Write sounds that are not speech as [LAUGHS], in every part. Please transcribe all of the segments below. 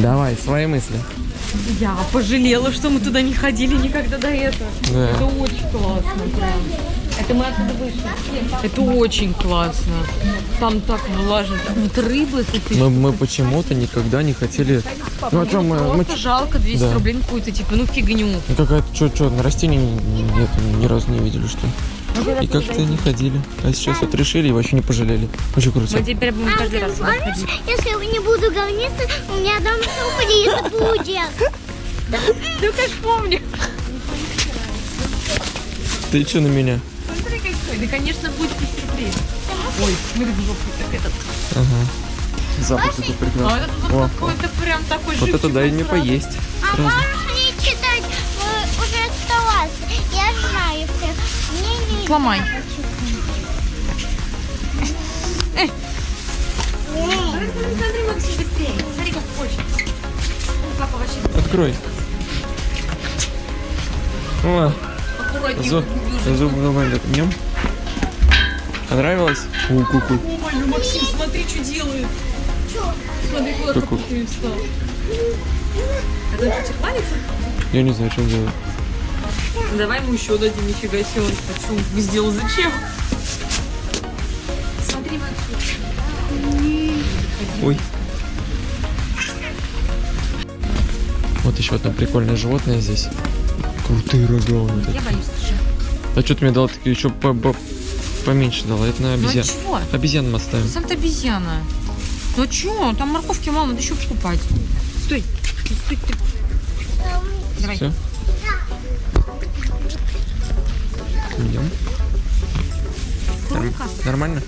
Давай, свои мысли. Я пожалела, что мы туда не ходили никогда до этого. Да. Это очень классно, прям. Это мы оттуда вышли. Это очень классно. Там так влажно. Там вот рыбы тут. Мы, мы почему-то никогда не хотели... Ну, а что, мы, мы Просто жалко 200 Да. рублей какую-то, типа, ну фигню. Ну, Какая-то, что, что, на растения нет, ни разу не видели, что ли? И как-то не ходили. А сейчас вот решили и вообще не пожалели. Очень круто. Мы теперь будем каждый раз ходить. если я не буду говниться, у меня дом сюрприз будет. Ну, конечно, помню. Ты что на меня? Смотри, какой. Да, конечно, будет сюрприз. Ой, смотри, как этот. Ага. Запах А этот О, вот какой-то прям такой Вот это дай мне поесть. А можешь читать вообще Открой. О, аккуратнее. зуб, зуб так нем. Понравилось? У, ку-ку. Ой, ну Максим, смотри, что делает. Смотри, куда ты встал. Это что, тебе кланяется? Я не знаю, что он делает. Давай ему еще дадим, нифига себе, он что он сделал, зачем? Смотри, Максим. Ой. Вот еще одно прикольное животное здесь. Крутые рога у них. Я боюсь. А что ты мне дала такие еще по- по- поменьше дала? Это на Ну обезьян. чего? Обезьян мы оставим. Сам-то обезьяна. Ну чё, там морковки мало, надо еще покупать. Стой, Ну, стой ты. Давай. Все. Идем. Сколько? Нормально?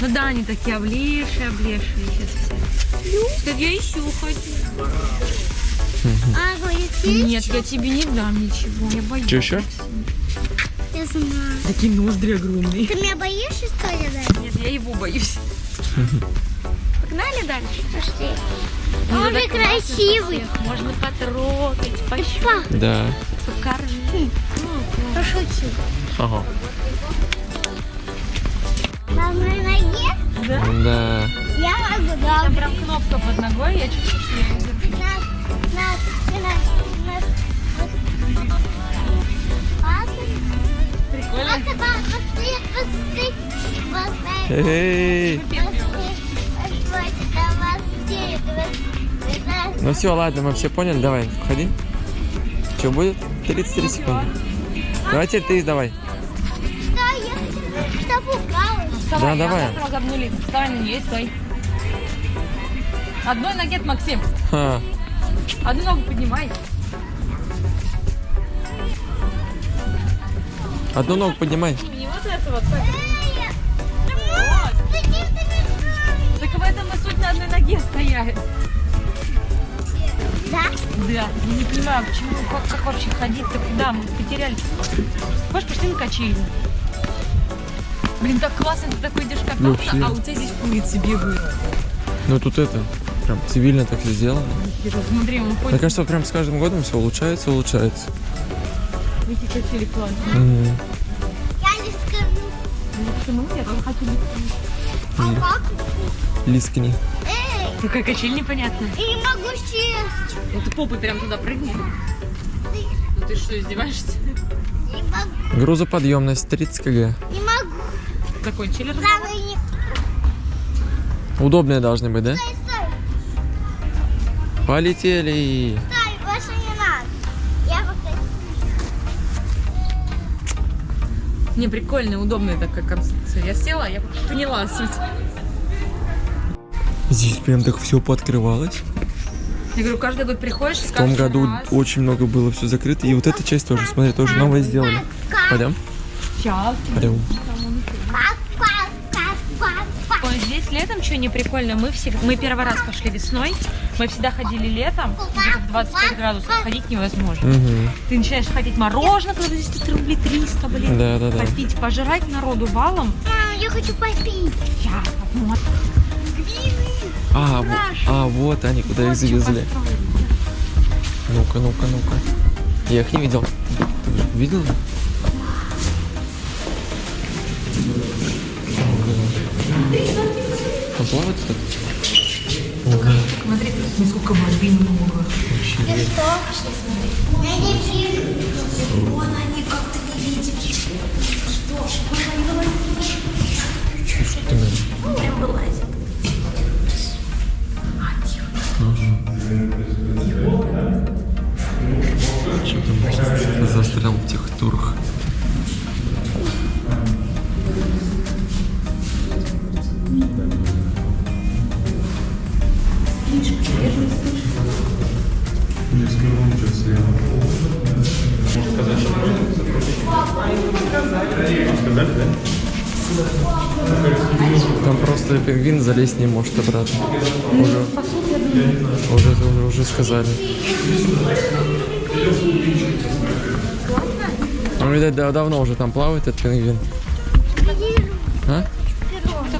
Ну да, они такие облезшие, облезшие сейчас все. Так я еще хочу. А? Нет, я тебе не дам ничего, я боюсь. Чё ещё? Я знаю. Такие ноздри огромные. Ты меня боишься, что ли, да? Нет, я его боюсь. Погнали дальше? Пошли. Он же красивый. Можно потрогать, пощупать, Па, Да. покормить. Пошути. Ага. На одной ноге? Да? Да. Я могу, да. Там прям кнопка под ногой, я чувствую, что я её держу. Нас, нас, нас, нас. Прикольно. Эй. Ну все, ладно, мы все поняли. Давай, входи. Что будет? 33 секунды. Давай теперь ты давай. Что я? Что пугалась? Вставай, Да, давай. Вставай на нее стой. Одной ноге, Максим. Ха. Одну ногу поднимай. Одну ногу поднимай. Не вот это вот. так. Вот. Так в этом и суть на одной ноге стоять. Да? Да, я не понимаю, почему, как, как вообще ходить-то, куда мы потеряли. Хочешь, пошли на качели. Блин, так классно, ты такой идешь кататься, Вообще. а у тебя здесь курицы бегают. Ну тут это, прям цивильно так все сделано. Смотри, он Мне ходит, кажется, прям с каждым годом все улучшается, улучшается. эти качели классные. Мгм. Я не скажу. Ну, почему нет? Он хотел А как? Лискни. Какая качель непонятная. я не могу сесть. Ну ты попой прям туда прыгни. Ну ты что, издеваешься? Не могу. Грузоподъемность 30 кг. Не могу. Закончили разговор? Не... Удобные должны быть, да? Стой, стой, Полетели. стой, больше не надо. Я пока... Не, прикольная, удобная такая конструкция. Я села, я поняла суть. Здесь прям так все пооткрывалось. Я говорю, каждый год приходишь, В том году очень много было все закрыто. И вот эта часть тоже, смотри, тоже новое сделали. Пойдем? Сейчас. Пойдем. Ой, здесь летом что не прикольно, мы всегда, мы первый раз пошли весной, мы всегда ходили летом, где-то в 25 градусов, ходить невозможно. Угу. Ты начинаешь ходить мороженое, когда здесь тут рублей 300, блин. Да, да, да. Попить, пожрать народу валом. Мам, я хочу попить. Я вот. А, а, вот они, куда их завезли. Ну-ка, ну-ка, ну-ка. Я их не видел. Ты же видел? Там плавает? Ого. Смотри, ну сколько воды много. Ты что? Я не вижу. Там застрял в тех турах? Там просто пингвин залезть не может обратно. Уже, уже, уже, уже сказали. Ну, видать, да- давно уже там плавает этот пингвин. А?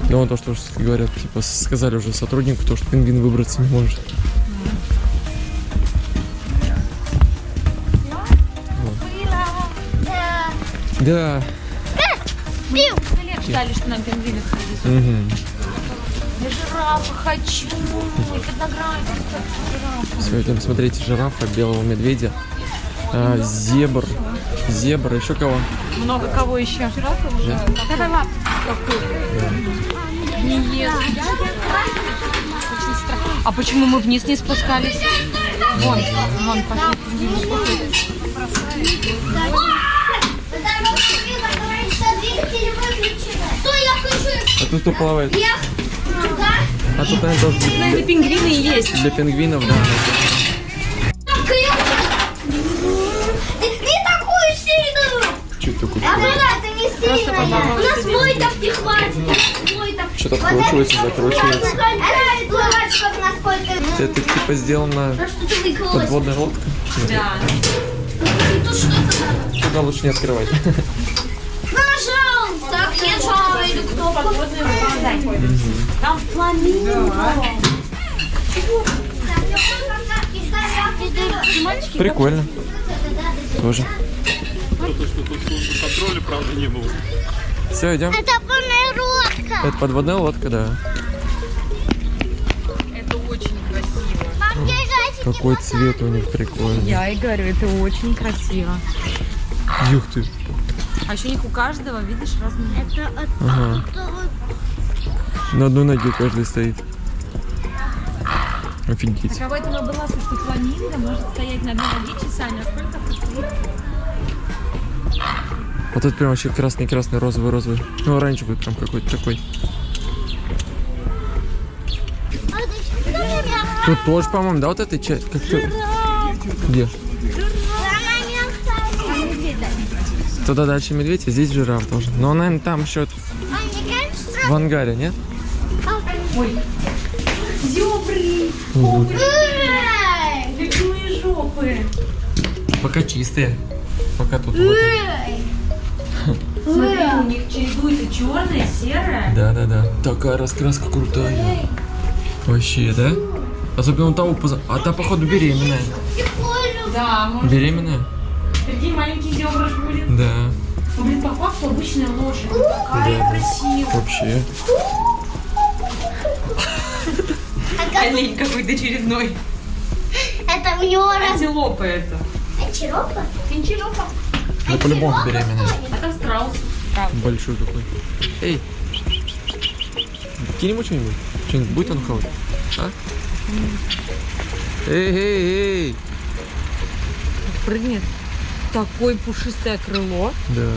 Да он то, что говорят, типа, сказали уже сотруднику, то, что пингвин выбраться не может. Да. Да. Бил. Лет ждали, что нам пингвины привезут. Угу. Я жирафа хочу. И фотографию жирафа. Белого медведя, а, зебр, зебра, еще кого? Много кого еще? Жирафа? Давай. Не ест. А почему мы вниз не спускались? Вон, вон, пошли. А тут кто плавает? А тут, наверное, тоже для, Наверное, пингвины и есть. для пингвинов, да. Ты не такую сильную! Чуть такой. А да, ты не сильная. У нас мой так не хватит. Мой так. Что-то вкручивается, закручивается. Это типа сделано А ты выколоть? подводная лодка. Да. Тут что-то надо. Туда лучше не открывать. Пожалуйста, где Джаред? Кто? Там Фламинго. Прикольно. Тоже. Контроля, правда, не было. Все, идем. Это лодка. Это подводная лодка, да. это очень красиво. Какой цвет у них прикольный. Я и говорю, это очень красиво. Юх ты. А еще у них у каждого, видишь, разные. Это, Ага. это вот На одной ноге каждый стоит. Офигеть. Каково это было, что фламинго может стоять на одной ноге часами, а сколько постоит? Вот тут прям вообще красный-красный, розовый-розовый. Ну, оранжевый прям какой-то такой. А? Тут тоже, по-моему, да, вот этой часть? Как то Где? Она не осталась. Туда дальше медведь, а здесь жираф тоже. Но, наверное, там еще в ангаре, нет? Эй! Любимые жопы. Пока чистые. Пока тут! Смотри, у них чередуется черное, серое. Да-да-да. Такая раскраска крутая. Вообще, да? Особенно у того поза... А та, походу, беременная. Да, может, Беременная? Впереди маленький зебрыш будет. Да. Ну, блин, по факту обычная лошадь. Какая Да. красивая. Вообще. А Олень какой-то очередной. это у него раз... Антилопа это. Антилопа? Антилопа. Ну, по-любому беременная. А там страус. Большой такой. Эй! Кинь ему что-нибудь. Что-нибудь будет он хавать? А? Эй, эй, эй! Прыгнет. Такое пушистое крыло. Да.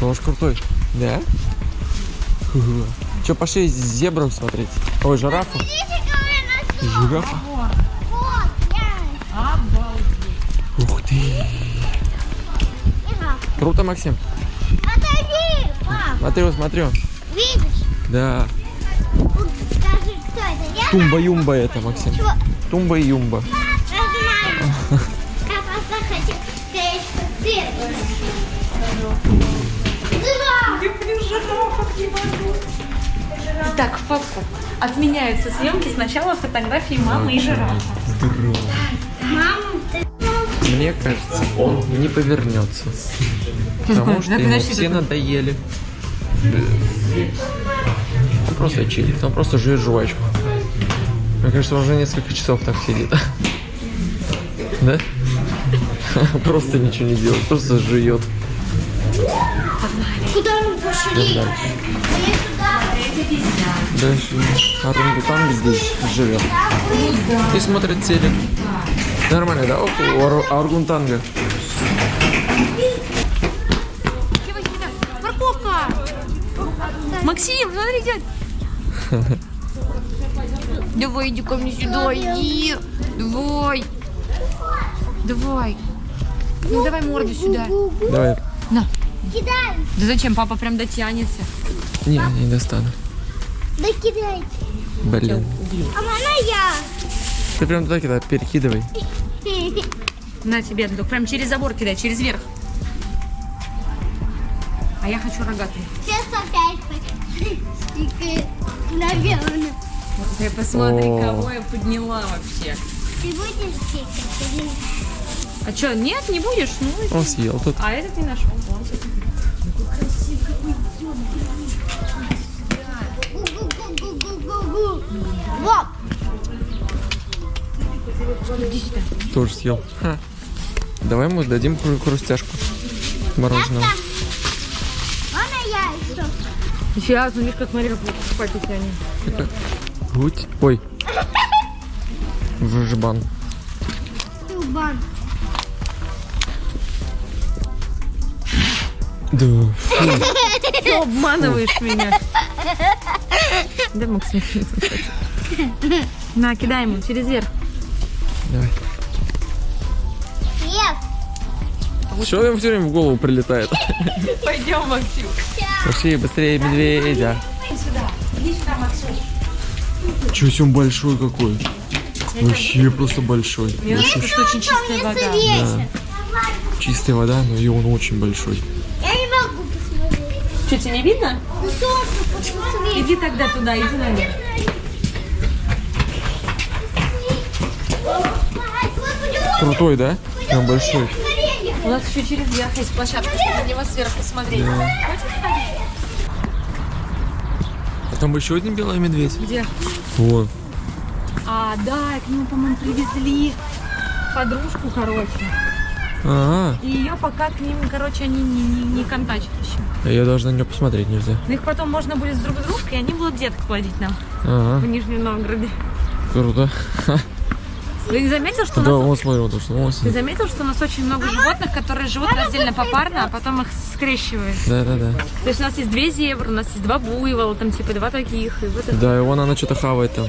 Тоже крутой. Да? Че, пошли зебру смотреть? Ой, жирафу. Жирафа. Вот, я. Обалдеть. Ух ты. Круто, Максим. Отойди, пап. Смотрю, смотрю. Видишь? Да. Вот Скажи, кто это? Я Тумба-юмба это, Максим. Чего? Тумба и юмба. Я знаю. Это Жираф. Так, фотку. Отменяются съемки. Сначала фотографии мамы и жирафа. Здорово. Мам, ты... Мне кажется, он не повернется. Потому [LAUGHS] что ему все надоели. просто чилит, он просто жует жвачку. Мне кажется, он уже несколько часов так сидит. Да? Просто ничего не делает, просто жует. Куда мы пошли? Дальше. Орангутанг здесь живет. И смотрит телек. Нормально, да? Около ору- орангутанга. Морковка! Максим, смотри, дядь. [LAUGHS] Давай, иди ко мне сюда, иди. Давай. Давай. Ну, давай морду сюда. Давай. На. Кидай. Да зачем? Папа прям дотянется. Не, не достану. Да кидай. Блин. А можно я? Ты прям туда кидай, перекидывай. [LAUGHS] На тебе, только прям через забор кидай, через верх. А я хочу рогатый. Сейчас опять. [LAUGHS] Наверное. Ты посмотри, О. кого я подняла вообще. Ты будешь стикать? или- А что, нет, не будешь? Ну, Он съел тут. а этот не нашел. Вон. Гу-гу-гу-гу-гу-гу. Вот. Тоже съел. Ха. Давай ему дадим хру- хрустяшку мороженого. Можно я еще? Нифига, ну видишь, как смотри, как покупать эти они. [LAUGHS] Гуть. Ой. В жбан. Тубан. Да. Фу. Ты обманываешь меня. Да, Максим. На, кидай ему через верх. Давай. Yes. Что ему все время в голову прилетает? Пойдем, Максим. Пошли быстрее, медведя. Чё, он большой какой? Вообще просто большой. Мне нравится, что очень чистая вода. Веся. Чистая вода, но и он очень большой. Я не могу посмотреть. Что, тебе не видно? Иди тогда туда, иди наверх. Крутой, да? Прям большой. У нас еще через верх есть площадка, чтобы на него сверху смотреть. А там еще один белый медведь. Где? Вон. А, да, к нему, по-моему, привезли подружку, короче. А, И ее пока к ним, короче, они не, не, не контачат еще. -а. я даже на нее посмотреть нельзя. Но их потом можно будет с друг с дружкой, и они будут деток плодить нам Ага, в Нижнем Новгороде. круто. Ты заметил, что у Да, нас... вон смотри, вот что, Ты заметил, что у нас очень много животных, которые живут раздельно попарно, а потом их скрещивают. Да, да, да. То есть у нас есть две зебры, у нас есть два буйвола, там типа два таких, и вот это. Да, и вон она что-то хавает там.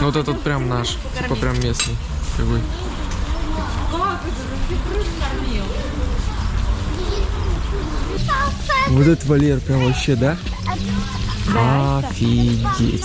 Ну, Вот этот прям наш, типа прям местный. Какой. Вот этот Валер прям вообще, да? Офигеть.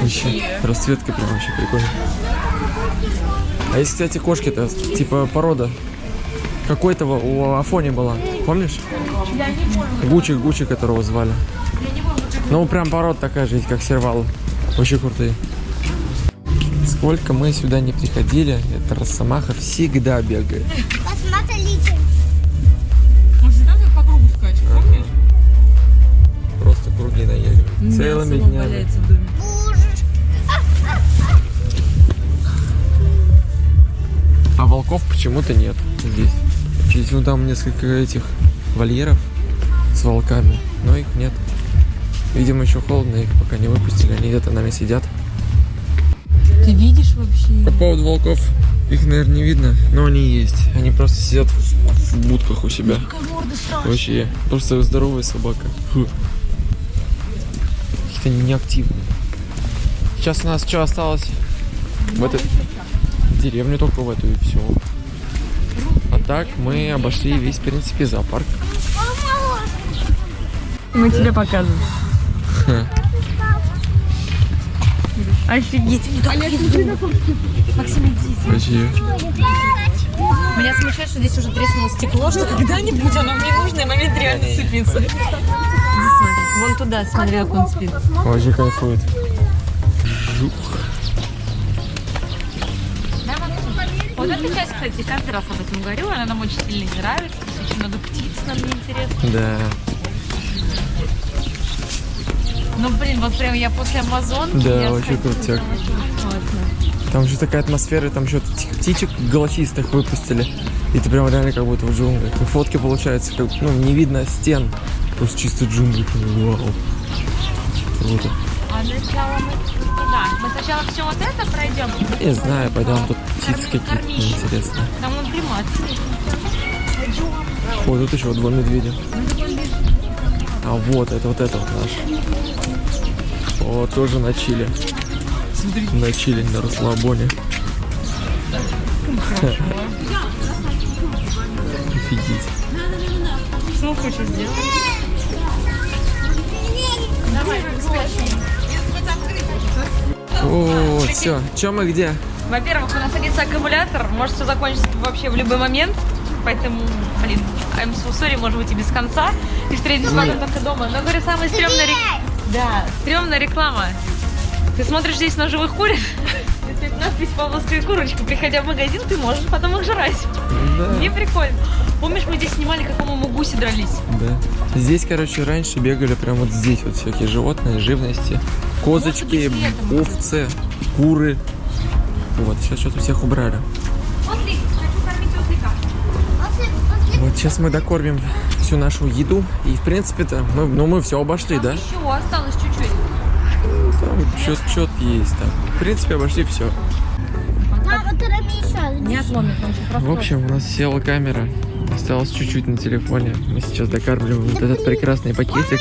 Вообще. Расцветка прям вообще прикольная. А есть, кстати, кошки-то, типа порода. Какой-то у Афони была. Помнишь? Гучи, Гучи, которого звали. Ну, прям порода такая же, как сервал. Очень крутые. Сколько мы сюда не приходили, эта росомаха всегда бегает. Посмотрите. Он всегда как по кругу скачет, помнишь? Просто круги наедет. Целыми днями. А волков почему-то нет здесь. Здесь ну там несколько этих вольеров с волками, но их нет. Видимо, еще холодно, их пока не выпустили, они где-то нами сидят. Ты видишь вообще? По поводу волков, их, наверное, не видно, но они есть. Они просто сидят в, в будках у себя. Вообще, просто здоровая собака. Какие-то они неактивные. Сейчас у нас что осталось? В этой деревню только в эту и все. А так мы обошли весь, в принципе, зоопарк. Мы тебе показываем. Офигеть. Максим, иди. Меня смущает, что здесь уже треснуло стекло, что когда-нибудь оно мне нужно, и момент реально смотри. Вон туда, смотри, как он спит. Вообще кайфует. Жух. Вот эта часть, кстати, каждый раз об этом говорю, она нам очень сильно не нравится. Здесь очень много птиц, нам не интересно. Да. Ну, блин, вот прям я после Амазонки. Да, крутяк. очень классно. Там же такая атмосфера, там что-то птичек голосистых выпустили. И ты прям реально как будто в джунглях. И фотки получаются, как, ну, не видно стен. Просто чисто джунгли. Вау. Круто. А сначала мы туда. Сначала все вот это пройдем. Не знаю, пойдем тут птицы какие-то интересные. Там вон примат. О, тут еще два медведя. А вот, это вот это вот наш. О, тоже на чили. На чили, на расслабоне. [LAUGHS] Офигеть. Что хочешь сделать? О, все. Че мы где? Во-первых, у нас садится аккумулятор, может все закончиться вообще в любой момент. Поэтому, блин, I'm so sorry, может быть и без конца. И встретимся с вами только дома. Но, говорю, самая стрёмная реклама. Да, стрёмная реклама. Ты смотришь здесь на живых куриц, и стоит надпись «Павловская курочка». Приходя в магазин, ты можешь потом их жрать. Да. Не прикольно. Помнишь, мы здесь снимали, как, по-моему, гуси дрались? Да. Здесь, короче, раньше бегали прям вот здесь вот всякие животные, живности. Козочки, быть, овцы, куры. Вот, сейчас что-то всех убрали. Ослик, хочу кормить ослика. После, после Вот сейчас мы докормим всю нашу еду. И, в принципе-то, мы, ну, мы все обошли, да? Еще осталось чуть-чуть. Там что-то есть там. В принципе, обошли все. Еще. Не отломит, он сейчас В общем, у нас села камера. Осталось чуть-чуть на телефоне. Мы сейчас докармливаем вот этот прекрасный пакетик.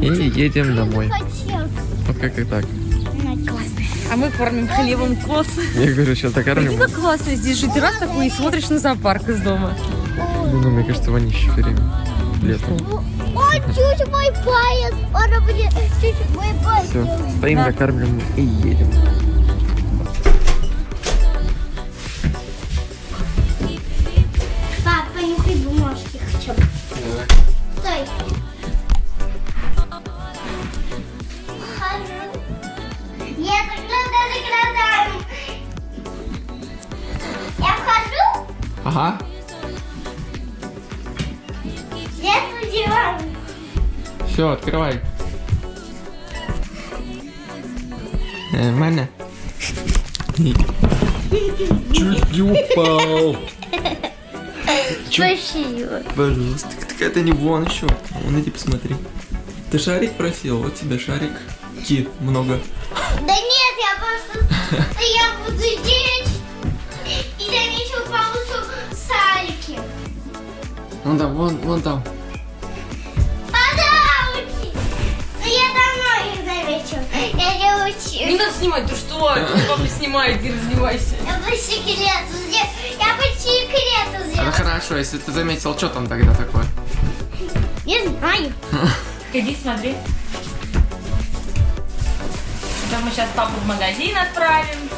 И едем домой. Вот как-то так. А мы кормим хлебом коз. Я говорю, сейчас докармливаем. как классно здесь жить. Ты раз такой и смотришь на зоопарк из дома. Ну, мне кажется, вонище все время. Летом. Чуть мой палец. Он чуть мой палец. Все, стоим, Да. докармливаем и едем. Ага. диван. Все, открывай. Нормально. Чуть не упал. Спасибо. Пожалуйста, так это не вон еще. Вон иди посмотри. Ты шарик просил? Вот тебе шарик. Ки, много. Вон там, вон, вон там. Но я давно их заметил. Я не учил. Не надо снимать, ты что? Папа снимает, не раздевайся. Я по секрету сделал. Я по секрету Это сделал. хорошо, если ты заметил, что там тогда такое? Не знаю. Иди смотри. Это мы сейчас папу в магазин отправим.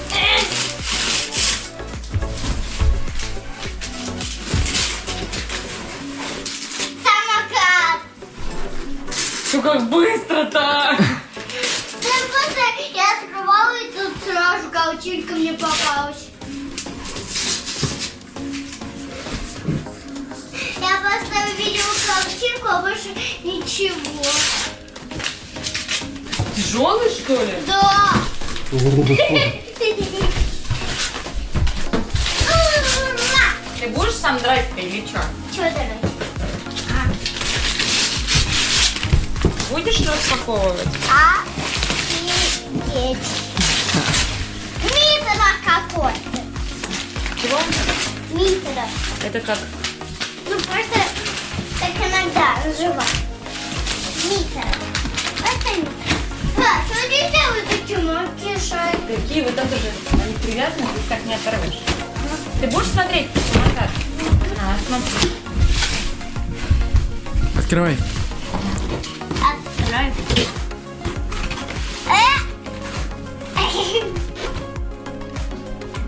Что как быстро-то? Я открывала и тут сразу каучинка мне попалась. Я просто увидела каучинку, а больше ничего. Тяжелый, что ли? Да. Ты будешь сам драть-то или что? Что давай? Будешь распаковывать? А. Митра какой-то. Чего? Митра. Это как? Ну просто так иногда называют. Митра. Это митра. Да, что здесь делают эти маленькие шарики? Какие вот это же, они привязаны, ты их так не оторвешь. Ты будешь смотреть самокат? А, смотри. Открывай. Э!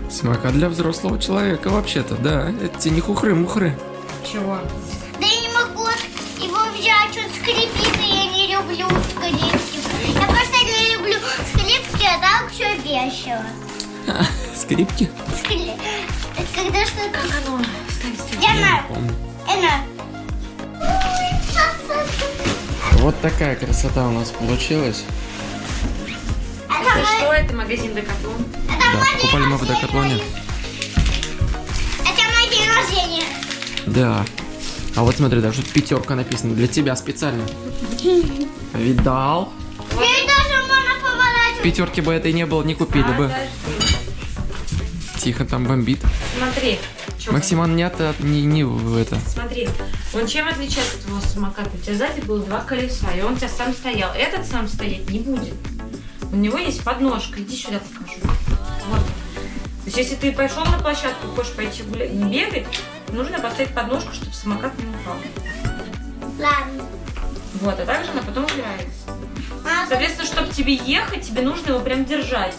Самокат для взрослого человека вообще-то, да. Это тебе не хухры-мухры. Чего? Да я не могу его взять, он скрипит, и я не люблю скрипки. Я просто не люблю скрипки, а так все весело. Скрипки? Скри- Когда что-то... Как оно? Стекло. Я знаю. Помню. Эна. Вот такая красота у нас получилась. Это мой- что? Это магазин Декатлон. это Да, покупали мы в. Декатлоне. Это мой день рождения. Да. А вот смотри, даже тут пятерка написана. Для тебя специально. Видал? Ей даже можно поворачивать. Пятерки бы этой не было, не купили бы. Подожди. Тихо там бомбит. Смотри. Чё Максиман не, от, не, не в это. Смотри, он чем отличается от твоего самоката? У тебя сзади было два колеса, и он у тебя сам стоял. Этот сам стоять не будет. У него есть подножка. Иди сюда покажу. Вот. То есть, если ты пошел на площадку, хочешь пойти гуля- бегать, нужно поставить подножку, чтобы самокат не упал. Ладно. Вот, а также она потом убирается. Соответственно, чтобы тебе ехать, тебе нужно его прям держать.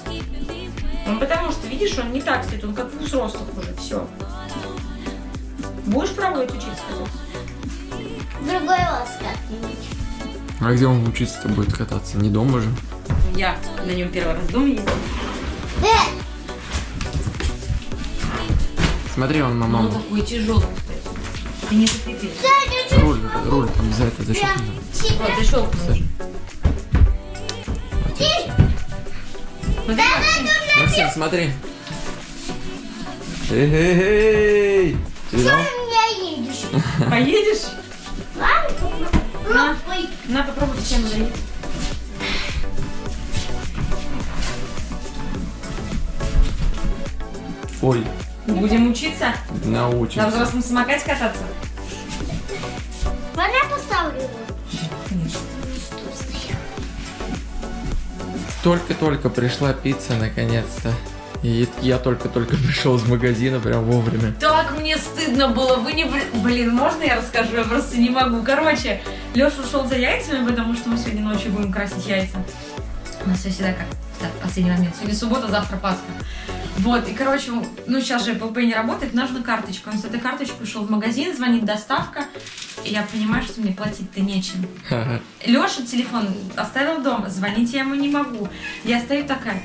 Ну, потому что, видишь, он не так стоит, он как у взрослых уже, все. Будешь пробовать учиться кататься? Другой раз как-нибудь. А где он учиться-то будет кататься? Не дома же. Я на нем первый раз дома ездила. Э, Смотри, он на Он маму. такой тяжелый, кстати. Ты не закрепишь. Руль, руль там за это защитил. тебя... Вот, защелкнул. Смотри, Максим. Смотри. Эй, Ты видал? Ты меня едешь. Поедешь? Ладно? Ой, На, попробуй всем залить. Ой, Будем учиться на научимся. взрослом самокате кататься? можно я поставлю его? Конечно. Только-только пришла пицца, наконец-то. И я только-только [LAUGHS] пришел из магазина прям вовремя. Так мне стыдно было, вы не... бл- Блин, можно я расскажу? Я просто не могу. Короче, Леша ушел за яйцами, потому что мы сегодня ночью будем красить яйца. У нас все всегда как в последний момент. Сегодня суббота, завтра Пасха. Вот, и, короче, ну, сейчас же Apple Pay не работает, нужна карточка. Он с этой карточкой ушел в магазин, звонит доставка, и я понимаю, что мне платить-то нечем. Леша телефон оставил дома, звонить я ему не могу. Я стою такая,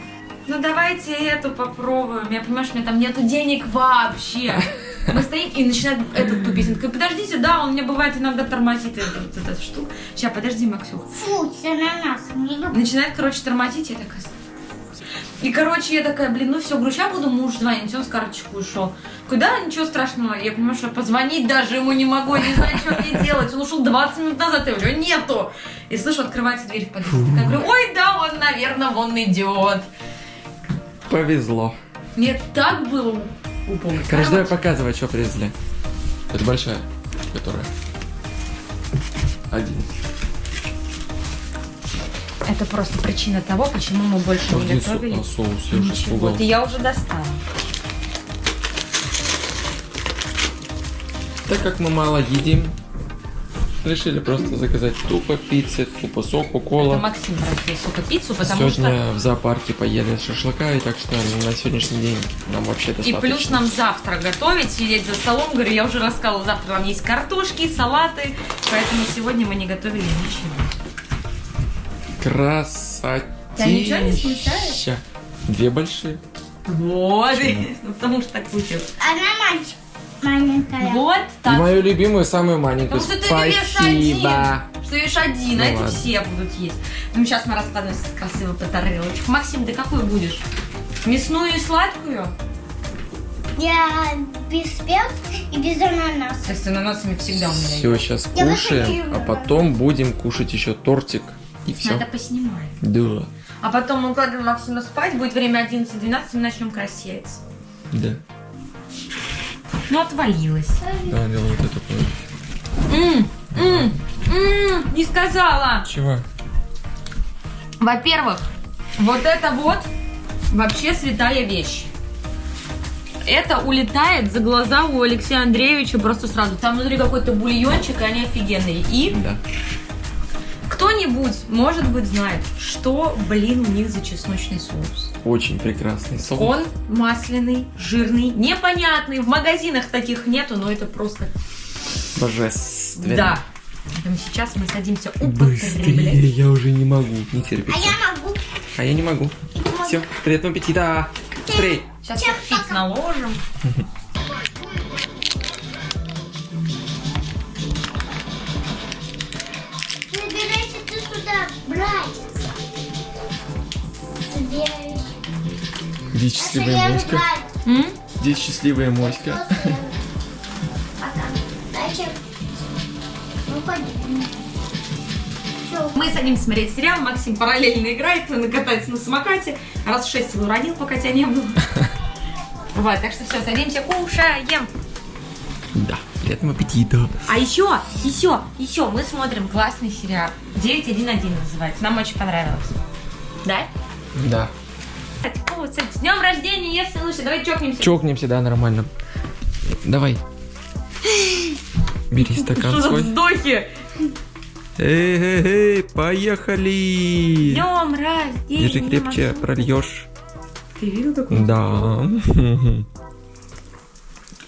ну давайте эту попробуем. Я понимаю, что у меня там нету денег вообще. Мы стоим и начинает этот тупить. Он такой, подождите, да, он мне бывает иногда тормозит эту, вот эту штуку. Сейчас, подожди, Максюх. Фу, с ананасом. Не люблю. Начинает, короче, тормозить, я такая... И, короче, я такая, блин, ну все, говорю, сейчас буду муж звонить, он с карточку ушел. Куда? Ничего страшного. Я понимаю, что позвонить даже ему не могу, не знаю, что мне делать. Он ушел 20 минут назад, я говорю, нету. И слышу, открывается дверь в подъезд. Я говорю, ой, да, он, наверное, вон идет. Повезло. Мне так было упомнить. Короче, давай показывай, что привезли. Это большая, которая. Один. Это просто причина того, почему мы больше не Один готовили. со- а, соус, я уже Ничего. Это я уже достала. Так как мы мало едим, решили просто заказать тупо пиццы, тупо соку, Это кола. Максим просил сука пиццу, потому что... Сегодня в зоопарке поели шашлыка, и так что на сегодняшний день нам вообще И достаточно. плюс нам завтра готовить, сидеть за столом. Говорю, я уже рассказывала, завтра нам есть картошки, салаты. Поэтому сегодня мы не готовили ничего. Красотища. Тебя ничего не смущает? Две большие. Вот. Ну, [LAUGHS] потому что так получилось. Она мальчик. Маленькая. Вот И так. мою любимую, самую маленькую. Потому что ты. Спасибо. Что ешь один, Ну а эти ладно. все будут есть. Ну, сейчас мы раскладываем красиво по тарелочкам. Максим, ты какую будешь? Мясную и сладкую? Я без перца и без ананаса. То есть ананасами всегда у меня есть. Все, сейчас Я кушаем, а потом будем кушать еще тортик. И все. Надо поснимаем. Да. А потом мы укладываем Максима спать, будет время 11-12, мы начнем красить. Да. Ну, отвалилась. Да, делай вот это. вот. М, м, м, Не сказала. Чего? Во-первых, вот это вот вообще святая вещь. Это улетает за глаза у Алексея Андреевича просто сразу. Там внутри какой-то бульончик, и они офигенные. И Да. кто-нибудь, может быть, знает, что, блин, у них за чесночный соус. Очень прекрасный соус. Он масляный, жирный, непонятный. В магазинах таких нету, но это просто... Божественно. Да. Поэтому сейчас мы садимся употреблять. Быстрее, я уже не могу. Не терпится. А я могу. А я не могу. Все, приятного аппетита. Быстрей. Сейчас пиц наложим. [LAUGHS] Здесь счастливая моська. Здесь счастливая моська. Дальше. Ну. Мы садимся смотреть сериал, Максим параллельно играет, он катается на самокате. Раз в шесть его родил, пока тебя не было. [LAUGHS] Вот, так что все, садимся, кушаем. Да, приятного аппетита. А еще, еще, еще мы смотрим классный сериал. 911 называется. Нам очень понравилось. Да? Да. Днем рождения, если лучше. Давай чокнемся. Чокнемся, да, нормально. Давай. Бери стакан Что за свой. вздохи? Эй, эй, эй, поехали. Днем рождения. Держи крепче, Максим. прольешь. Ты видел такой? Да. [LAUGHS]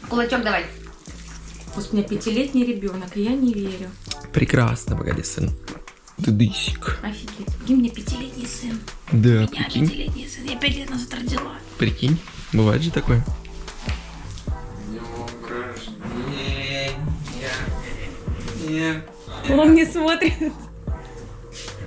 Кулачок давай. Пусть у меня пятилетний ребенок, и я не верю. Прекрасно, погоди, сын. Дыдысик. Офигеть. У меня пятилетний сын? Да, У меня прикинь. пятилетний сын. Я пять лет назад родила. Прикинь. Бывает же такое. Он не смотрит.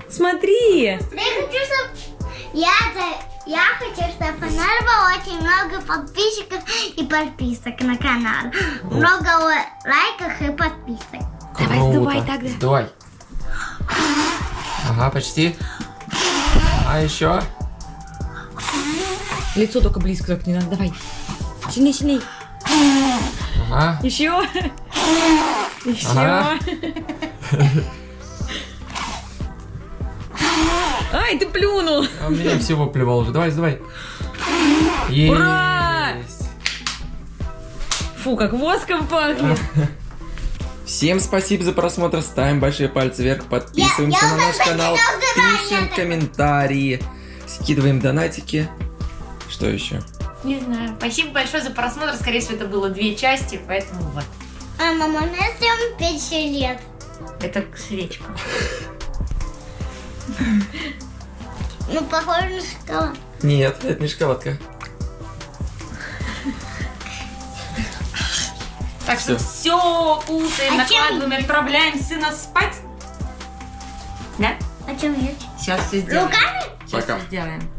Смотри. Я хочу, чтобы... Я, за- я хочу, чтобы у нас было очень много подписчиков и подписок на канал. Много лай- лайков и подписок. Давай, Круто. сдувай тогда. Сдувай. Ага, почти. А еще? Лицо только близко так не надо. Давай. Сильней, сильней. Ага. Еще. Еще. Ага. Ай, ты плюнул. А у меня всего плевал уже. Давай, сдувай. Есть. Ура! Фу, как воском пахнет. [LAUGHS] Всем спасибо за просмотр, ставим большие пальцы вверх, подписываемся Я- я на наш канал, пишем комментарии, скидываем донатики. Что еще? Не знаю. Спасибо большое за просмотр. Скорее всего, это было две части, поэтому вот. Мама, можно сделать 5 лет? Это свечка. Ну, похоже на шоколад. Нет, это не шоколадка. Так что все, кушаем, А чем- накладываем, отправляем сына спать. Да? А чем нет? Сейчас все сделаем. Руками? Сейчас Пока. все сделаем.